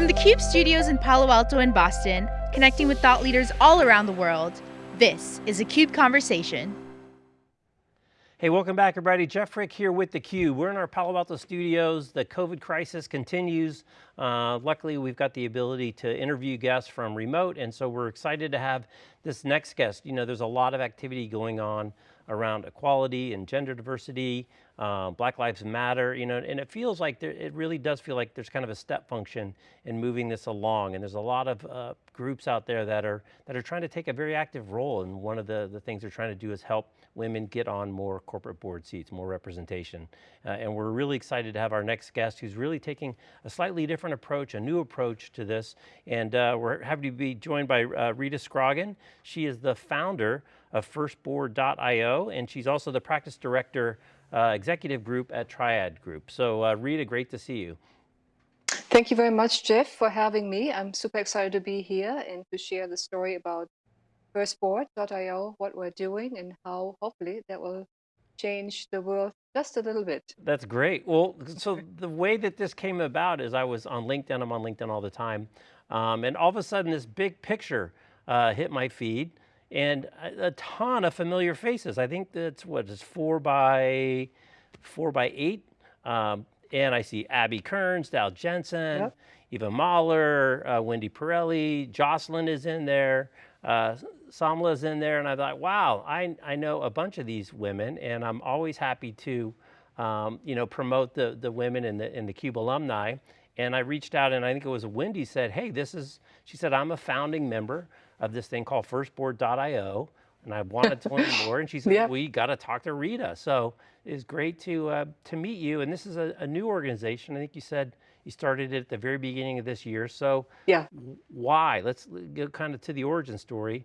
From the CUBE studios in Palo Alto and Boston, connecting with thought leaders all around the world, this is a CUBE Conversation. Hey, welcome back everybody. Jeff Frick here with theCUBE. We're in our Palo Alto studios. The COVID crisis continues. Uh, luckily, we've got the ability to interview guests from remote, and so we're excited to have this next guest. You know, there's a lot of activity going on around equality and gender diversity, uh, Black Lives Matter, you know, and it feels like there, it really does feel like there's kind of a step function in moving this along. And there's a lot of uh, groups out there that are that are trying to take a very active role. And one of the, the things they're trying to do is help women get on more corporate board seats, more representation. Uh, and we're really excited to have our next guest who's really taking a slightly different approach, a new approach to this. And uh, we're happy to be joined by uh, Rita Scroggin. She is the founder of firstboard.io, and she's also the practice director uh, executive group at Triad Group. So uh, Rita, great to see you. Thank you very much, Jeff, for having me. I'm super excited to be here and to share the story about firstboard.io, what we're doing and how hopefully that will change the world just a little bit. That's great. Well, so the way that this came about is I was on LinkedIn, I'm on LinkedIn all the time, um, and all of a sudden this big picture uh, hit my feed and a, a, ton of familiar faces. I think that's what is four by four by eight. Um, and I see Abby Kearns, Dal Jensen, yep. Eva Mahler, uh, Wendy Pirelli, Jocelyn is in there, uh, Samla is in there, and I thought, wow, I, I know a bunch of these women, and I'm always happy to, um, you know, promote the the women in the in the Cube alumni. And I reached out, and I think it was Wendy said, hey, this is. She said, I'm a founding member of this thing called firstboard.io. And I wanted to learn more, and she said, we got to talk to Rita. So it's great to, uh, to meet you. And this is a, a, new organization. I think you said you started it at the very beginning of this year. So yeah. why? Let's go kind of to the origin story.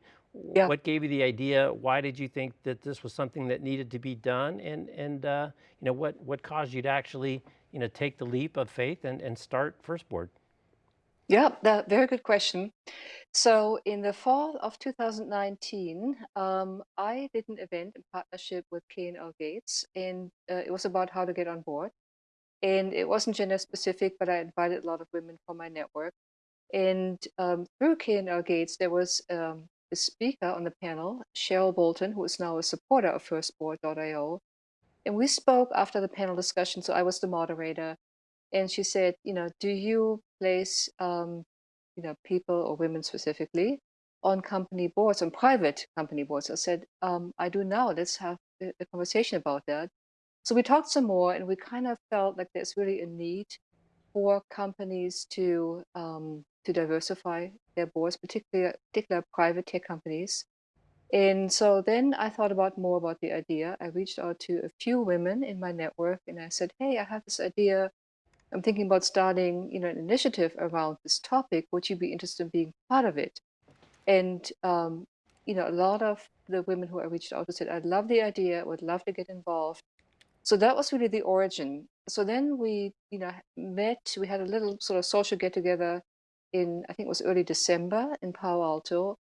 Yeah. What gave you the idea? Why did you think that this was something that needed to be done? And, and uh, you know, what, what caused you to actually you know, take the leap of faith and, and start Firstboard? Yeah, that, very good question. So in the fall of 2019, um, I did an event in partnership with K&L Gates, and uh, it was about how to get on board. And it wasn't gender specific, but I invited a lot of women from my network. And um, through K&L Gates, there was um, a speaker on the panel, Cheryl Bolton, who is now a supporter of FirstBoard.io. And we spoke after the panel discussion, so I was the moderator and she said, you know, do you place, um, you know, people or women specifically on company boards, on private company boards? I said, um, I do now. Let's have a, conversation about that. So we talked some more, and we kind of felt like there's really a need for companies to um, to diversify their boards, particularly particular private tech companies. And so then I thought about more about the idea. I reached out to a few women in my network, and I said, "Hey, I have this idea I'm thinking about starting, you know, an initiative around this topic. Would you be interested in being part of it? And, um, you know, a lot of the women who I reached out to said, I love the idea, would love to get involved. So that was really the origin. So then we, you know, met, we had a little sort of social get together in, I think it was early December in Palo Alto.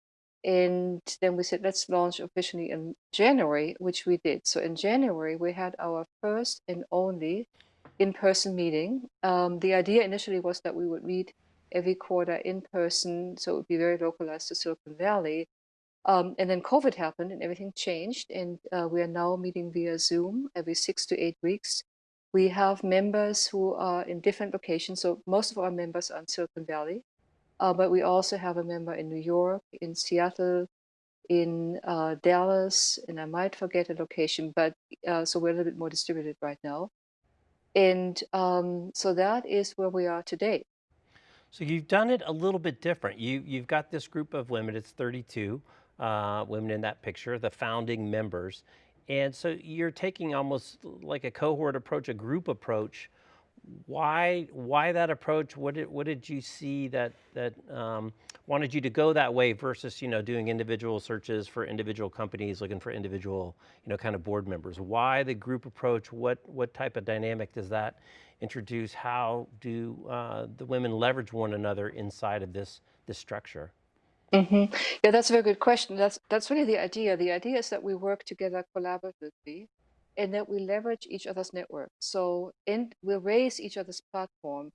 And then we said, let's launch officially in January, which we did. So in January, we had our first and only in-person meeting. Um, the idea initially was that we would meet every quarter in person, so it would be very localized to Silicon Valley. Um, and then COVID happened and everything changed, and uh, we are now meeting via Zoom every six to eight weeks. We have members who are in different locations, so most of our members are in Silicon Valley, uh, but we also have a member in New York, in Seattle, in uh, Dallas, and I might forget a location, but uh, so we're a little bit more distributed right now. And um, so that is where we are today. So you've done it a little bit different. You, you've got this group of women, it's 32 uh, women in that picture, the founding members. And so you're taking almost like a cohort approach, a group approach why why that approach? What did what did you see that that um, wanted you to go that way versus you know doing individual searches for individual companies, looking for individual you know kind of board members? Why the group approach? What what type of dynamic does that introduce? How do uh, the women leverage one another inside of this this structure? Mm -hmm. Yeah, that's a very good question. That's that's really the idea. The idea is that we work together collaboratively and that we leverage each other's network. So and we raise each other's platform.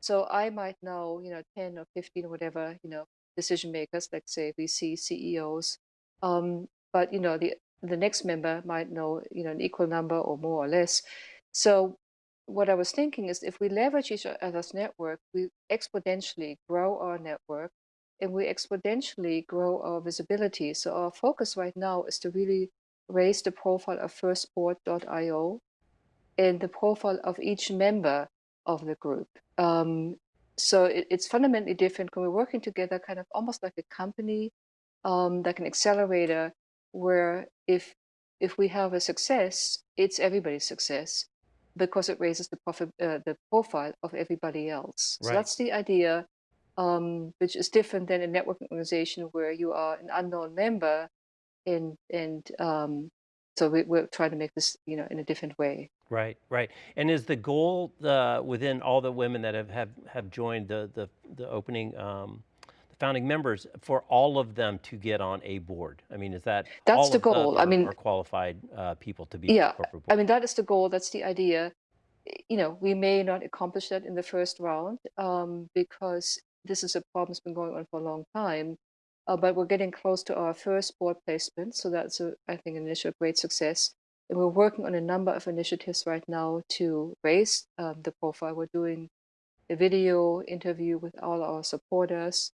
So I might know, you know, 10 or 15 or whatever, you know, decision makers, like say VC, CEOs. Um, but you know, the the next member might know, you know, an equal number or more or less. So what I was thinking is if we leverage each other's network, we exponentially grow our network and we exponentially grow our visibility. So our focus right now is to really raise the profile of firstboard.io and the profile of each member of the group. Um, so it, it's fundamentally different when we're working together, kind of almost like a company, um, like an accelerator, where if if we have a success, it's everybody's success because it raises the profit, uh, the profile of everybody else. So that's the idea, um, which is different than a networking organization where you are an unknown member, and and um, so we, we're trying to make this, you know, in a different way. Right, right. And is the goal uh, within all the women that have have, have joined the the, the opening, um, the founding members, for all of them to get on a board? I mean, is that That's all the of them goal. I are, mean, are qualified uh, people to be yeah, corporate I mean that is the goal. That's the idea. You know, we may not accomplish that in the first round um, because this is a problem that's been going on for a long time. Uh, but we're getting close to our first board placement, so that's a, I think, an initial great success. And we're working on a number of initiatives right now to raise um, the profile. We're doing a video interview with all our supporters.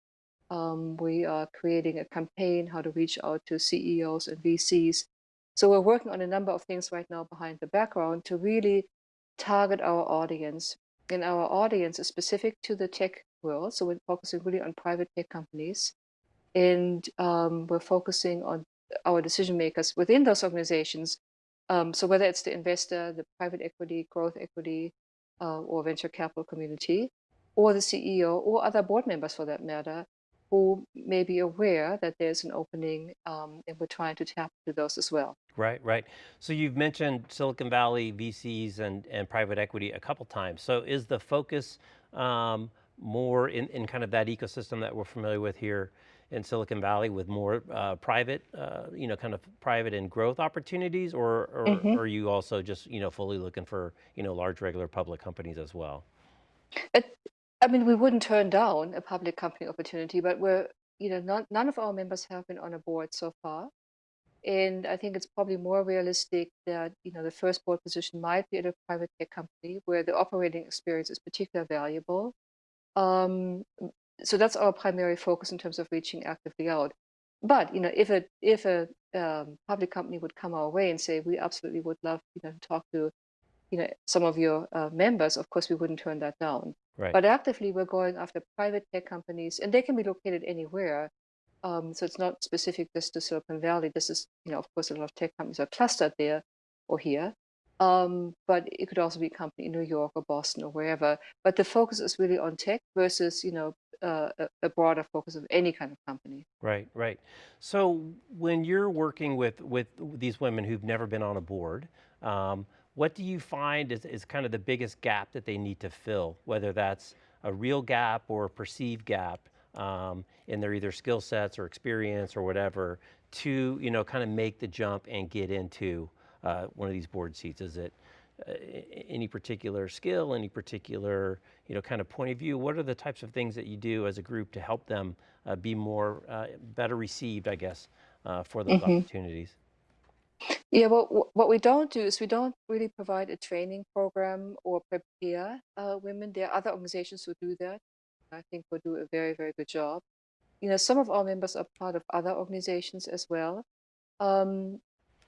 Um, we are creating a campaign how to reach out to CEOs and VCs. So we're working on a number of things right now behind the background to really target our audience. And our audience is specific to the tech world. So we're focusing really on private tech companies. And um, we're focusing on our decision makers within those organizations. Um, so whether it's the investor, the private equity, growth equity, uh, or venture capital community, or the CEO, or other board members for that matter, who may be aware that there's an opening, um, and we're trying to tap into those as well. Right, right. So you've mentioned Silicon Valley VCs and, and private equity a couple times. So is the focus um, more in, in kind of that ecosystem that we're familiar with here in Silicon Valley with more uh, private, uh, you know, kind of private and growth opportunities or, or, Mhm. or are you also just, you know, fully looking for, you know, large regular public companies as well? It, I mean, we wouldn't turn down a public company opportunity, but we're, you know, none, none of our members have been on a board so far. And I think it's probably more realistic that, you know, the first board position might be at a private tech company where the operating experience is particularly valuable. Um, so that's our primary focus in terms of reaching actively out. But, you know, if a if a um, public company would come our way and say, we absolutely would love, you know, to talk to, you know, some of your uh, members, of course, we wouldn't turn that down. Right, But actively, we're going after private tech companies, and they can be located anywhere. Um, so it's not specific just to Silicon Valley. This is, you know, of course, a lot of tech companies are clustered there or here. Um, but it could also be a company in New York or Boston or wherever. But the focus is really on tech versus, you know, uh, a, broader focus of any kind of company. right, right. So when you're working with, with these women who've never been on a board, um, what do you find is, is kind of the biggest gap that they need to fill, whether that's a real gap or a perceived gap um, in their either skill sets or experience or whatever to, you know, kind of make the jump and get into uh, one of these board seats? Is it uh, any particular skill, any particular, you know, kind of point of view? What are the types of things that you do as a group to help them uh, be more, uh, better received, I guess, uh, for those hmm opportunities? Yeah, well, what we don't do is we don't really provide a training program or prepare uh, women. There are other organizations who do that. I think will do a very, very good job. You know, some of our members are part of other organizations as well. Um,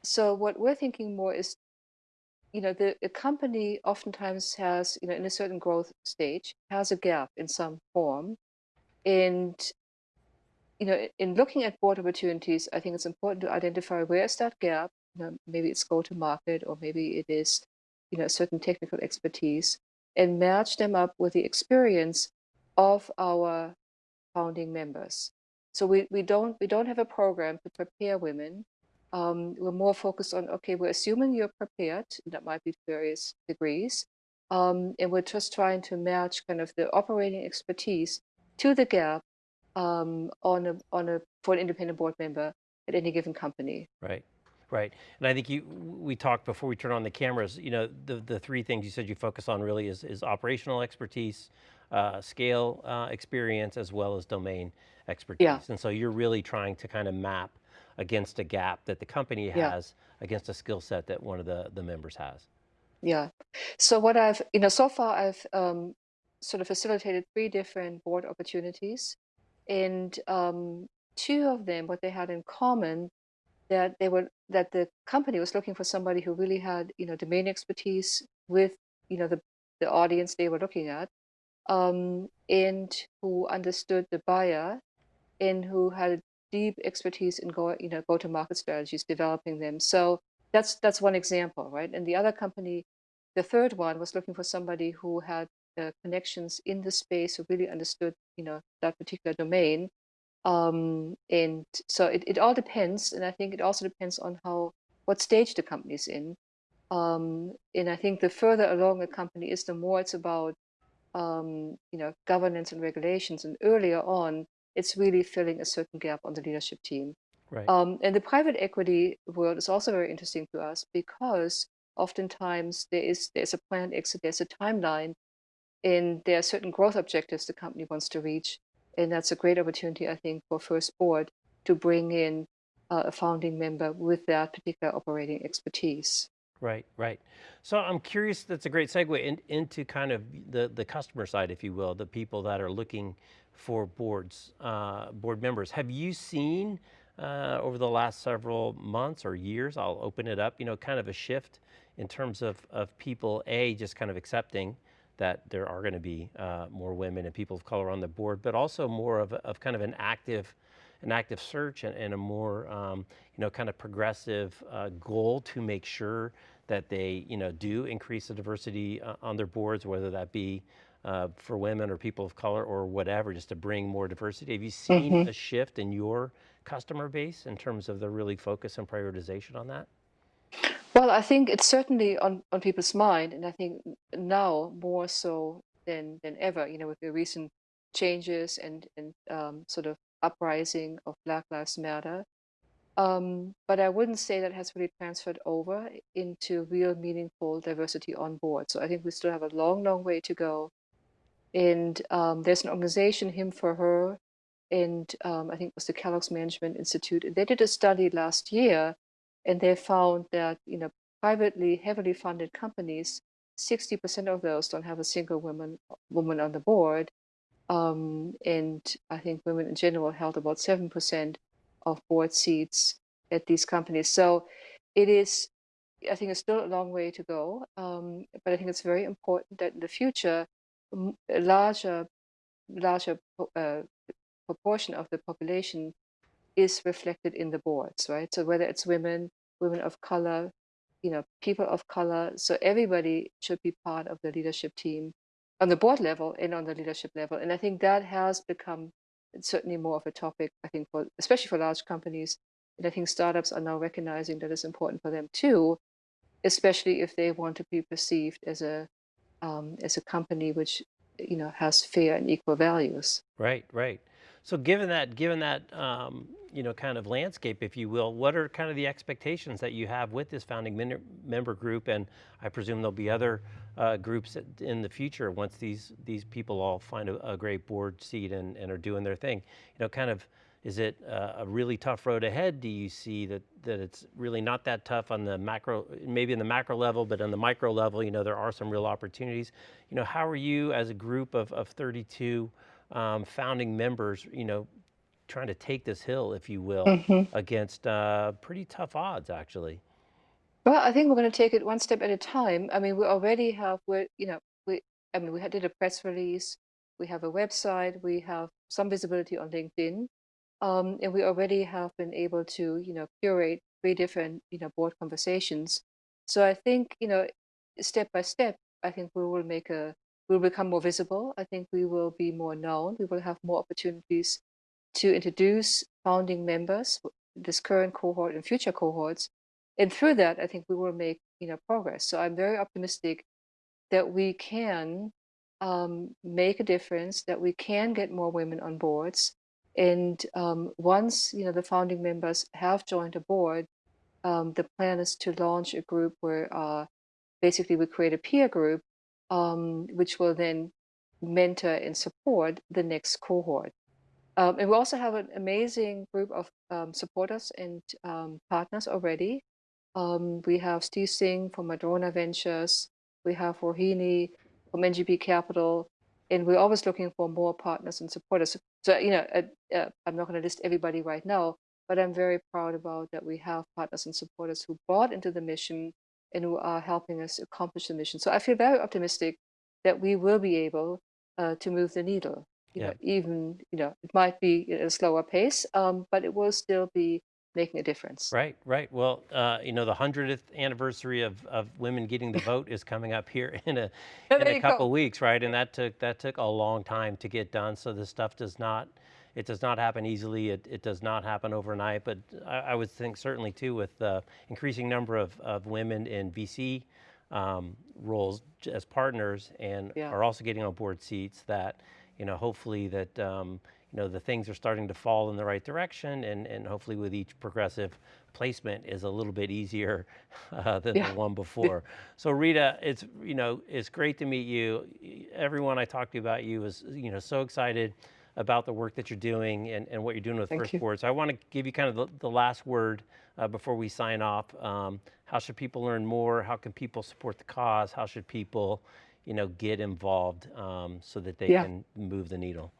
so what we're thinking more is, you know, the, company oftentimes has, you know, in a certain growth stage, has a gap in some form. And, you know, in looking at board opportunities, I think it's important to identify where is that gap. You know, maybe it's go to market or maybe it is, you know, certain technical expertise and match them up with the experience of our founding members. So we, we don't we don't have a program to prepare women. Um, we're more focused on okay, we're assuming you're prepared. That might be to various degrees, um, and we're just trying to match kind of the operating expertise to the gap um, on a on a for an independent board member at any given company. Right, right. And I think you, we talked before we turn on the cameras, you know, the, the three things you said you focus on really is, is operational expertise, uh, scale uh, experience as well as domain expertise. Yeah, expertise. And so you're really trying to kind of map against a gap that the company yeah, has against a skill set that one of the, the members has. yeah. So what I've, you know, so far I've um, sort of facilitated three different board opportunities, and um, two of them, what they had in common, that they were that the company was looking for somebody who really had, you know, domain expertise with, you know, the the audience they were looking at, um, and who understood the buyer and who had deep expertise in go, you know, go-to-market strategies, developing them. So that's that's one example, right? And the other company, the third one, was looking for somebody who had uh, connections in the space, who really understood, you know, that particular domain. Um, and so it, it all depends, and I think it also depends on how what stage the company's in. Um, and I think the further along a company is, the more it's about um, you know, governance and regulations. And earlier on, it's really filling a certain gap on the leadership team. Right. Um, and the private equity world is also very interesting to us because oftentimes there is there's a planned exit, there's a timeline, and there are certain growth objectives the company wants to reach. And that's a great opportunity, I think, for First Board to bring in uh, a founding member with that particular operating expertise. Right, right. So I'm curious, that's a great segue in, into kind of the, the customer side, if you will, the people that are looking for boards, uh, board members. Have you seen uh, over the last several months or years, I'll open it up, you know, kind of a shift in terms of, of people, A, just kind of accepting that there are going to be uh, more women and people of color on the board, but also more of, of kind of an active an active search and, and a more, um, you know, kind of progressive uh, goal to make sure that they, you know, do increase the diversity uh, on their boards, whether that be uh, for women or people of color or whatever, just to bring more diversity. Have you seen hmm a shift in your customer base in terms of the really focus and prioritization on that? Well, I think it's certainly on, on people's mind, and I think now more so than than ever, you know, with the recent changes and and um, sort of uprising of Black Lives Matter. Um, but I wouldn't say that has really transferred over into real meaningful diversity on board. So I think we still have a long, long way to go. And um, there's an organization, Him for Her, and um, I think it was the Kellogg's Management Institute. And they did a study last year, and they found that you know privately, heavily funded companies, 60% of those don't have a single woman woman on the board. Um, and I think women in general held about 7% of board seats at these companies. So it is, I think it's still a long way to go. Um, but I think it's very important that in the future, larger, larger uh, proportion of the population is reflected in the boards, right? So whether it's women, women of color, you know, people of color, so everybody should be part of the leadership team on the board level and on the leadership level. And I think that has become certainly more of a topic, I think, for especially for large companies. And I think startups are now recognizing that it's important for them too, especially if they want to be perceived as a um, as a company which you know has fair and equal values. Right, right. So given that, given that, um, you know, kind of landscape, if you will, what are kind of the expectations that you have with this founding member group? And I presume there'll be other uh, groups in the future once these these people all find a, a great board seat and, and are doing their thing. You know, kind of, is it uh, a really tough road ahead? Do you see that that it's really not that tough on the macro, maybe in the macro level, but on the micro level, you know, there are some real opportunities. You know, how are you as a group of, of 32 um, founding members, you know, trying to take this hill, if you will, hmm against uh, pretty tough odds, actually. Well, I think we're going to take it one step at a time. I mean, we already have, we're, you know, we, I mean, we had- did a press release, we have a website, we have some visibility on LinkedIn, um, and we already have been able to, you know, curate three different, you know, board conversations. So I think, you know, step by step, I think we will make a, we'll become more visible. I think we will be more known. We will have more opportunities to introduce founding members, this current cohort and future cohorts. And through that, I think we will make, you know, progress. So I'm very optimistic that we can um, make a difference, that we can get more women on boards. And um, once, you know, the founding members have joined a board, um, the plan is to launch a group where uh, basically we create a peer group, um, which will then mentor and support the next cohort. Um, and we also have an amazing group of um, supporters and um, partners already. We have Steve Singh from Madrona Ventures. We have Rohini from NGP Capital. And we're always looking for more partners and supporters. So, you know, uh, uh, I'm not going to list everybody right now, but I'm very proud about that we have partners and supporters who bought into the mission and who are helping us accomplish the mission. So I feel very optimistic that we will be able uh, to move the needle. You Yeah. know, even you know, it might be at a slower pace, um, but it will still be making a difference. Right, right. Well, uh, you know, the hundredth anniversary of, of women getting the vote is coming up here in a in a couple weeks, right? And that took that took a long time to get done. So this stuff does not it does not happen easily. It, it does not happen overnight. But I, I would think certainly too with the increasing number of, of women in VC um, roles as partners and Yeah. are also getting on board seats that you know hopefully that um, you know the things are starting to fall in the right direction and and hopefully with each progressive placement is a little bit easier uh, than Yeah. the one before. So Rita, it's you know it's great to meet you. Everyone I talked to about you is you know so excited about the work that you're doing and, and what you're doing with Thank First you. Board. So I want to give you kind of the, the last word uh, before we sign off. Um, how should people learn more? How can people support the cause? How should people, you know, get involved um, so that they Yeah. can move the needle?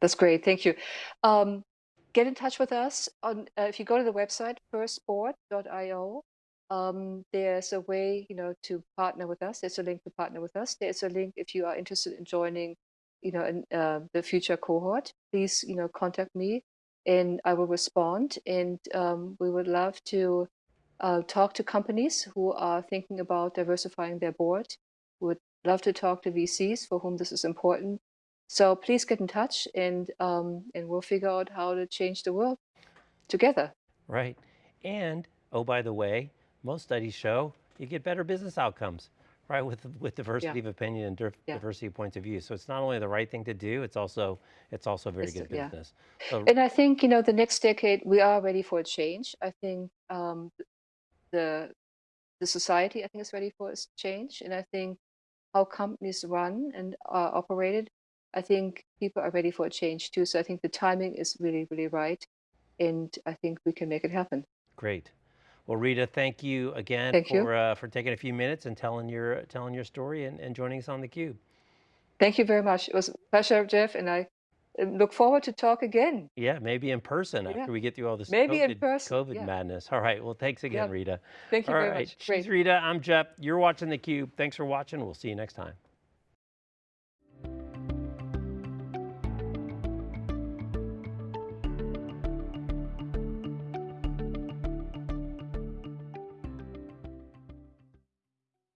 That's great. Thank you. Um, get in touch with us on uh, if you go to the website firstboard.io. Um, there's a way, you know, to partner with us. There's a link to partner with us. There's a link if you are interested in joining, you know, in, uh, the future cohort. Please, you know, contact me, and I will respond. And um, we would love to uh, talk to companies who are thinking about diversifying their board. Would love to talk to VCs for whom this is important. So please get in touch, and um, and we'll figure out how to change the world together. Right. And oh, by the way, most studies show you get better business outcomes, right? With with diversity of opinion and Yeah. diversity of points of view. So it's not only the right thing to do, it's also it's also very It's good yeah. business. So And I think you know the next decade we are ready for a change. I think um, the the society I think is ready for a change, and I think how companies run and are operated. I think people are ready for a change too. So I think the timing is really really right, and I think we can make it happen. Great. Well, Rita, thank you again Thank you. for uh, for taking a few minutes and telling your telling your story and, and joining us on the Cube. Thank you very much. It was a pleasure, Jeff, and I uh, look forward to talk again. Yeah, maybe in person Yeah. after we get through all this Maybe COVID, in person, COVID yeah. madness. All right. Well, thanks again, Yeah. Rita. Thank you All very right. much. She's. Rita. I'm Jeff. You're watching the Cube. Thanks for watching. We'll see you next time.